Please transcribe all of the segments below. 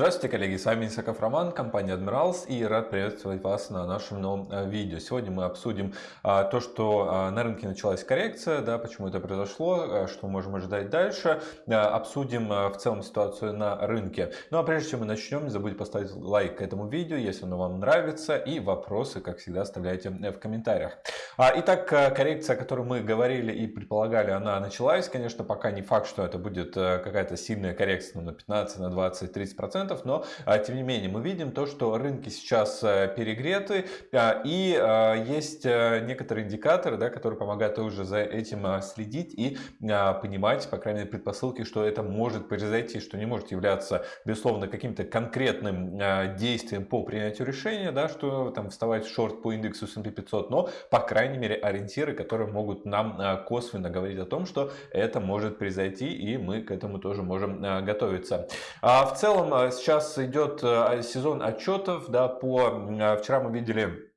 Здравствуйте, коллеги, с вами Исаков Роман, компания Admirals и рад приветствовать вас на нашем новом э, видео. Сегодня мы обсудим а, то, что а, на рынке началась коррекция, да, почему это произошло, а, что мы можем ожидать дальше, обсудим в целом ситуацию на рынке. Ну а прежде чем мы начнем, не забудьте поставить лайк этому видео, если оно вам нравится, и вопросы, как всегда, оставляйте в комментариях. Итак, коррекция, о которой мы говорили и предполагали, она началась, конечно, пока не факт, что это будет э, какая-то сильная коррекция на 15, на 20, 30 процентов, но а, тем не менее мы видим то, что рынки сейчас э, перегреты а, и а, есть э, некоторые индикаторы, да, которые помогают уже за этим следить и понимать, по крайней мере, предпосылки, что это может произойти, что не может являться, безусловно, каким-то конкретным действием по принятию решения, да, что там вставать в шорт по индексу S&P 500, но, по крайней мере, ориентиры, которые могут нам косвенно говорить о том, что это может произойти, и мы к этому тоже можем готовиться. В целом сейчас идет э, сезон отчетов, да, по, вчера мы видели а,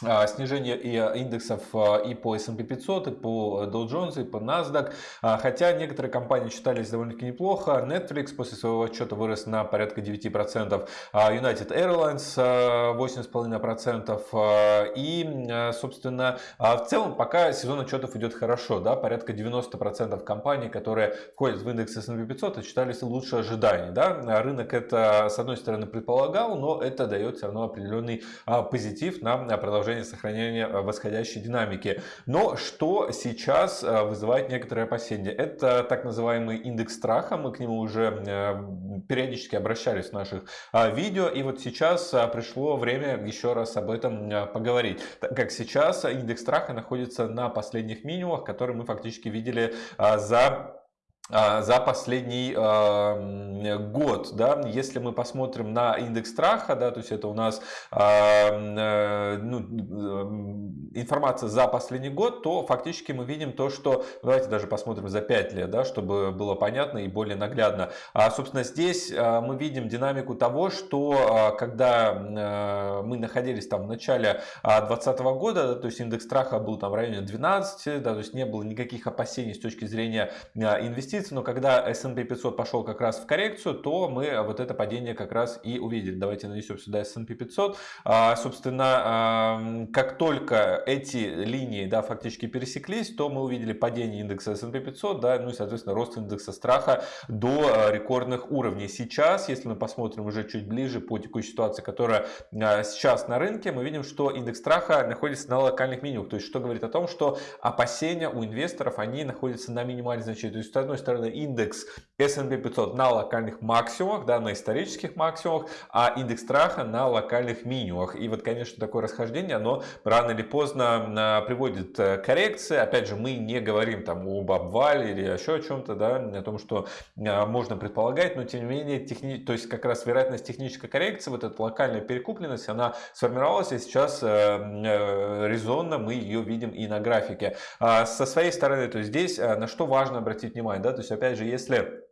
снижение и а, индексов а, и по S&P 500, и по Dow Jones, и по NASDAQ. Хотя некоторые компании считались довольно-таки неплохо. Netflix после своего отчета вырос на порядка 9%. United Airlines 8,5%. И, собственно, в целом пока сезон отчетов идет хорошо. Да? Порядка 90% компаний, которые входят в индекс S&P 500, считались лучше ожиданий. Да? Рынок это, с одной стороны, предполагал, но это дает все равно определенный позитив на продолжение продолжение сохранения э, восходящей динамики. Но что сейчас э, вызывает некоторые опасения? Это так называемый индекс страха. Мы к нему уже э, периодически обращались в наших видео. И вот сейчас пришло время еще раз об этом поговорить. Так как сейчас индекс страха находится на последних минимумах, которые мы фактически видели за за последний э, год, да, если мы посмотрим на индекс страха, да, то есть это у нас э, ну, информация за последний год, то фактически мы видим то, что, давайте даже посмотрим за 5 лет, да, чтобы было понятно и более наглядно. А, собственно, здесь мы видим динамику того, что когда э, мы находились там в начале 2020 года, да, то есть индекс страха был там в районе 12, да, то есть не было никаких опасений с точки зрения инвестиций, инвестиций, но когда S&P 500 пошел как раз в коррекцию, то мы вот это падение как раз и увидели. Давайте нанесем сюда S&P 500. А, собственно, как только эти линии да, фактически пересеклись, то мы увидели падение индекса S&P 500, да, ну и, соответственно, рост индекса страха до а, рекордных уровней. Сейчас, если мы посмотрим уже чуть ближе по текущей ситуации, которая а, сейчас на рынке, мы видим, что индекс страха находится на локальных минимумах. То есть, что говорит о том, что опасения у инвесторов, они находятся на минимальной значении. То есть, с одной стороны, индекс S&P 500 на локальных максимумах, да, на исторических максимумах, а индекс страха на локальных минимумах. И вот, конечно, такое расхождение, оно рано или поздно а, приводит э, к коррекции. Опять же, мы не говорим там об обвале или еще о чем-то, да, о том, что а, можно предполагать, но тем не менее, техни... то есть как раз вероятность технической коррекции, вот эта локальная перекупленность, она сформировалась, и сейчас э, э, резонно мы ее видим и на графике. А со своей стороны, то есть здесь на что важно обратить внимание, да, то есть опять же, если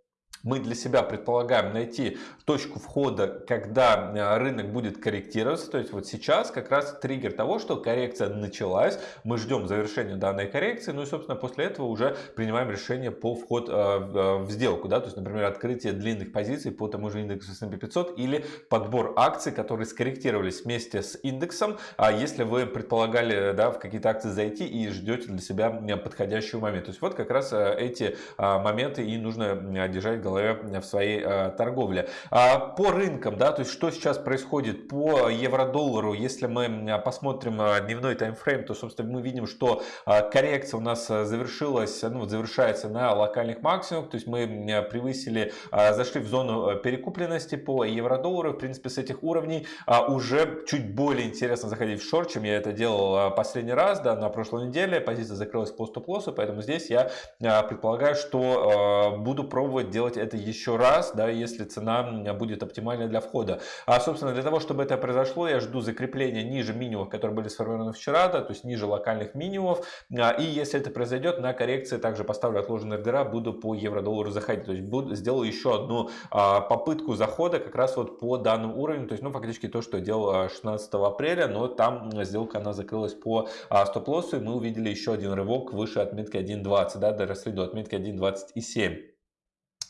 мы для себя предполагаем найти точку входа, когда э, рынок будет корректироваться. То есть вот сейчас как раз триггер того, что коррекция началась. Мы ждем завершения данной коррекции. Ну и собственно после этого уже принимаем решение по вход э, в сделку. Да? То есть например открытие длинных позиций по тому же индексу S&P 500 или подбор акций, которые скорректировались вместе с индексом. А если вы предполагали да, в какие-то акции зайти и ждете для себя подходящего момента. То есть вот как раз э, эти моменты и нужно держать голове в своей э, торговле. А по рынкам, да, то есть что сейчас происходит по евро-доллару, если мы посмотрим э, дневной таймфрейм, то, собственно, мы видим, что э, коррекция у нас завершилась, ну, завершается на локальных максимумах, то есть мы превысили, зашли в зону перекупленности по евро-доллару, в принципе, с этих уровней уже чуть более интересно заходить в шорт, чем я это делал последний раз, да, на прошлой неделе, позиция закрылась по стоп-лоссу, поэтому здесь я предполагаю, что буду пробовать делать это еще раз, да, если цена будет оптимальной для входа. А, собственно, для того, чтобы это произошло, я жду закрепления ниже минимумов, которые были сформированы вчера, да, то есть ниже локальных минимумов. А, и если это произойдет, на коррекции также поставлю отложенные ордера, буду по евро-доллару заходить. То есть буду, сделаю еще одну а, попытку захода как раз вот по данному уровню. То есть, ну, фактически то, что делал 16 апреля, но там сделка, она закрылась по стоп-лоссу, и мы увидели еще один рывок выше отметки 1.20, да, доросли до отметки 1.27.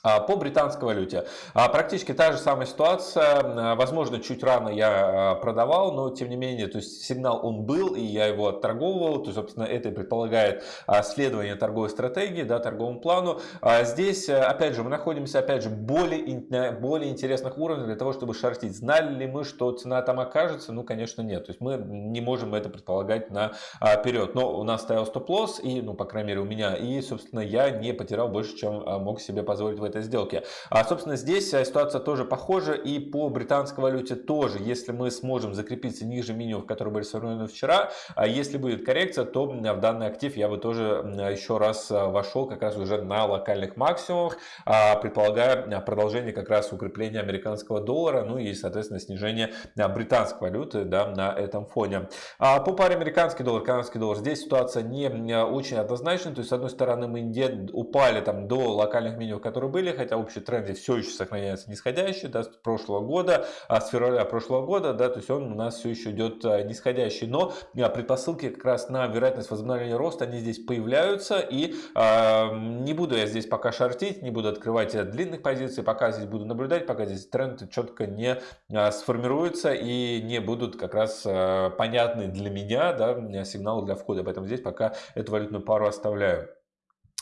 А, по британской валюте. А, практически та же самая ситуация. А, возможно, чуть рано я продавал, но тем не менее, то есть сигнал он был, и я его отторговывал. То есть, собственно, это предполагает следование торговой стратегии, да, торговому плану. Здесь, опять же, мы находимся, опять же, более, более интересных уровней для того, чтобы шортить. Знали ли мы, что цена там окажется? Ну, конечно, нет. То есть мы не можем это предполагать наперед. Но у нас стоял стоп-лосс, и, ну, по крайней мере, у меня, и, собственно, я не потерял больше, чем мог себе позволить в этой сделке. А, собственно, здесь э, ситуация тоже похожа и по британской валюте тоже. Если мы сможем закрепиться ниже минимумов, которые были сформированы вчера, а если будет коррекция, то в данный актив я бы тоже еще раз э, вошел как раз уже на локальных максимумах, а, предполагая э, продолжение как раз укрепления американского доллара, ну и, соответственно, снижение британской валюты да, на этом фоне. А по паре американский доллар, канадский доллар, здесь ситуация не очень однозначная, то есть, с одной стороны, мы упали там до локальных минимумов, которые были, были, хотя общий тренд все еще сохраняется нисходящий, да, с прошлого года, а с февраля прошлого года, да, то есть он у нас все еще идет а, нисходящий, но а, предпосылки как раз на вероятность возобновления роста, они здесь появляются, и э, не буду я здесь пока шортить, не буду открывать длинных позиций, пока здесь буду наблюдать, пока здесь тренд четко не сформируется и не будут как раз понятны для меня, да, сигналы для входа, поэтому здесь пока эту валютную пару оставляю.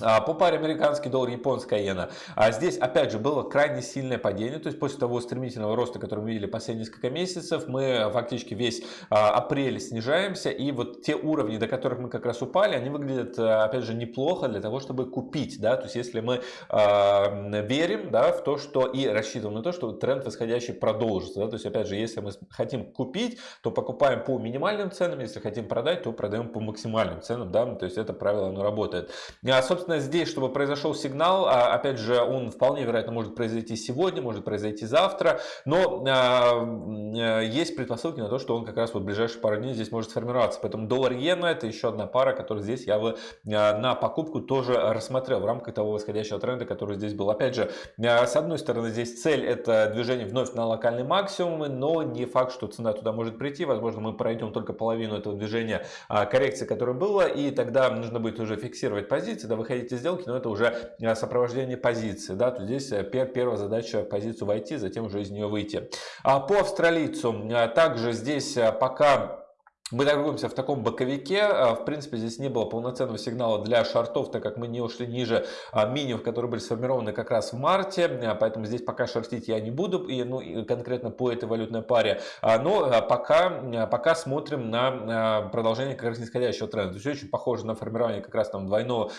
А, по паре американский доллар, японская иена. А здесь, опять же, было крайне сильное падение. То есть, после того стремительного роста, который мы видели последние несколько месяцев, мы фактически весь а, апрель снижаемся. И вот те уровни, до которых мы как раз упали, они выглядят, опять же, неплохо для того, чтобы купить. Да? То есть, если мы э, верим да, в то, что и рассчитываем на то, что тренд восходящий продолжится. Да? То есть, опять же, если мы хотим купить, то покупаем по минимальным ценам. Если хотим продать, то продаем по максимальным ценам. Да? То есть, это правило, оно работает. А, собственно, собственно, здесь, чтобы произошел сигнал, а, опять же, он вполне вероятно может произойти сегодня, может произойти завтра, но а, есть предпосылки на то, что он как раз вот в ближайшие пару дней здесь может сформироваться. Поэтому доллар-иена это еще одна пара, которую здесь я бы а, на покупку тоже рассмотрел в рамках того восходящего тренда, который здесь был. Опять же, с одной стороны, здесь цель это движение вновь на локальный максимум, но не факт, что цена туда может прийти. Возможно, мы пройдем только половину этого движения коррекции, которое было, и тогда нужно будет уже фиксировать позиции, да, выходить эти сделки, но это уже э, сопровождение позиции. Да? То здесь э, первая задача позицию войти, затем уже из нее выйти. А по австралийцу э, также здесь пока мы торгуемся в таком боковике. А, в принципе, здесь не было полноценного сигнала для шортов, так как мы не ушли ниже а, минимумов, которые были сформированы как раз в марте. А, поэтому здесь пока шортить я не буду, и, ну, конкретно по этой валютной паре. Но пока, пока смотрим на продолжение как раз нисходящего тренда. То есть очень похоже на формирование как раз там двойного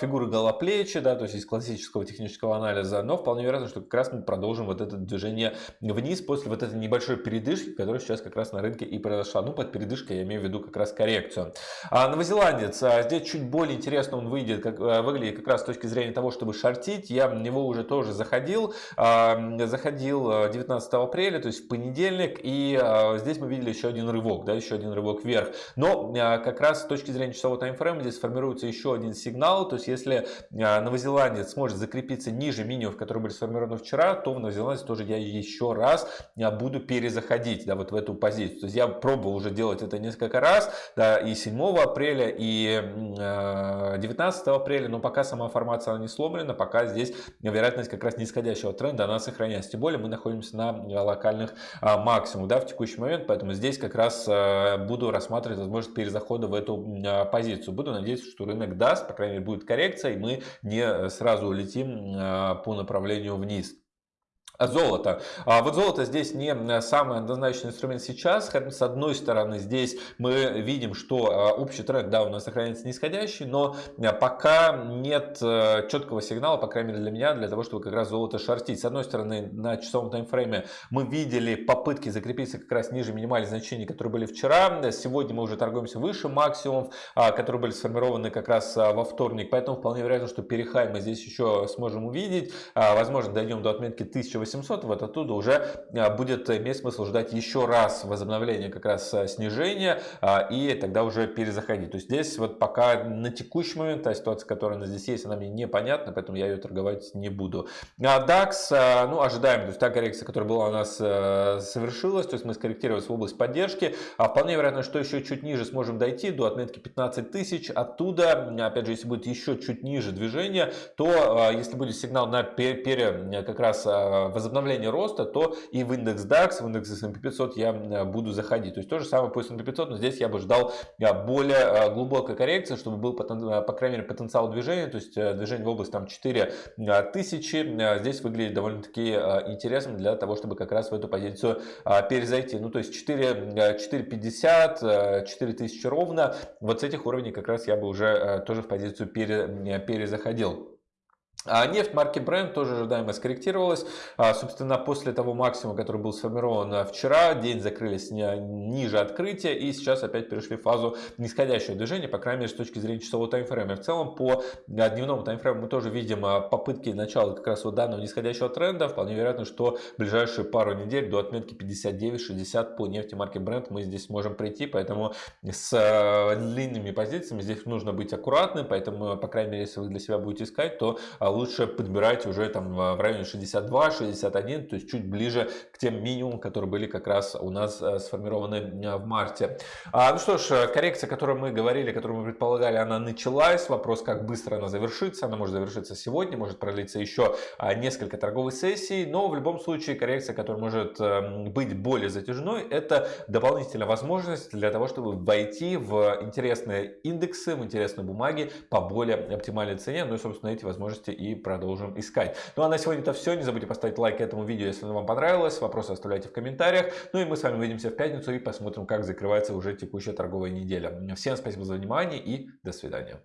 фигуры голоплечи, да, то есть из классического технического анализа. Но вполне вероятно, что как раз мы продолжим вот это движение вниз после вот этой небольшой передышки, которая сейчас как раз на рынке и произошла. Ну, под передышкой поддержка, я имею в виду как раз коррекцию. А новозеландец, а, здесь чуть более интересно он выйдет, как, а, выглядит как раз с точки зрения того, чтобы шортить. Я в него уже тоже заходил, а, заходил 19 апреля, то есть в понедельник, и здесь мы видели еще один рывок, да, еще один рывок вверх. Но как раз с точки зрения часового таймфрейма здесь формируется еще один сигнал, то есть если новозеландец сможет закрепиться ниже минимумов, которые были сформированы вчера, то в новозеландце тоже я еще раз буду перезаходить, да, вот в эту позицию. То есть я пробовал уже делать это это несколько раз, да, и 7 апреля, и 19 э, апреля, но пока сама формация не сломлена, пока здесь вероятность как раз нисходящего тренда, она сохраняется. Тем более мы находимся на локальных а, максимумах да, в текущий момент, поэтому здесь как раз э, буду рассматривать возможность перезахода в эту позицию. Буду надеяться, что рынок даст, по крайней мере, будет коррекция, и мы не сразу улетим по направлению вниз. Золото. А вот золото здесь не самый однозначный инструмент сейчас. С одной стороны, здесь мы видим, что а, общий тренд, да, у нас сохраняется нисходящий, но а, пока нет э, четкого сигнала, по крайней мере для меня, для того, чтобы как раз золото шортить. С одной стороны, на часовом таймфрейме мы видели попытки закрепиться как раз ниже минимальных значений, которые были вчера. Сегодня мы уже торгуемся выше максимумов, а, которые были сформированы как раз во вторник. Поэтому вполне вероятно, что перехай мы здесь еще сможем увидеть. Возможно, дойдем до отметки 1800 12800, вот оттуда уже будет иметь смысл ждать еще раз возобновления как раз снижения и тогда уже перезаходить. То есть здесь вот пока на текущий момент та ситуация, которая у здесь есть, она мне непонятна, поэтому я ее торговать не буду. А DAX, ну ожидаем, то есть та коррекция, которая была у нас совершилась, то есть мы скорректировались в область поддержки, а вполне вероятно, что еще чуть ниже сможем дойти до отметки 15 тысяч, оттуда, опять же, если будет еще чуть ниже движение, то если будет сигнал на пере, как раз возобновление роста, то и в индекс DAX, в индекс S&P 500 я буду заходить. То есть то же самое по S&P 500, но здесь я бы ждал более глубокой коррекции, чтобы был, по крайней мере, потенциал движения, то есть э, движение в область там 4 тысячи, здесь выглядит довольно-таки интересным для того, чтобы как раз в эту позицию перезайти. Ну, то есть 4, 4.50, 4 тысячи ровно, вот с этих уровней как раз я бы уже э, тоже в позицию пере, перезаходил. А нефть марки Brent тоже ожидаемо скорректировалась. А, собственно, после того максимума, который был сформирован вчера, день закрылись ниже открытия и сейчас опять перешли в фазу нисходящего движения, по крайней мере, с точки зрения часового таймфрейма. В целом, по а, дневному таймфрейму мы тоже видим а, попытки начала как раз вот данного нисходящего тренда. Вполне вероятно, что в ближайшие пару недель до отметки 59-60 по нефти марки Brent мы здесь сможем прийти, поэтому с длинными позициями здесь нужно быть аккуратным, поэтому, по крайней мере, если вы для себя будете искать, то лучше подбирать уже там в районе 62-61, то есть чуть ближе к тем минимумам, которые были как раз у нас э, сформированы э, в марте. А, ну что ж, э, коррекция, о которой мы говорили, которую мы предполагали, она началась. Вопрос, как быстро она завершится. Она может завершиться сегодня, может продлиться еще а, несколько торговых сессий, но в любом случае коррекция, которая может быть более затяжной, это дополнительная возможность для того, чтобы войти в интересные индексы, в интересные бумаги по более оптимальной цене. Ну и, собственно, эти возможности и продолжим искать. Ну а на сегодня это все. Не забудьте поставить лайк этому видео, если оно вам понравилось. Вопросы оставляйте в комментариях. Ну и мы с вами увидимся в пятницу и посмотрим, как закрывается уже текущая торговая неделя. Всем спасибо за внимание и до свидания.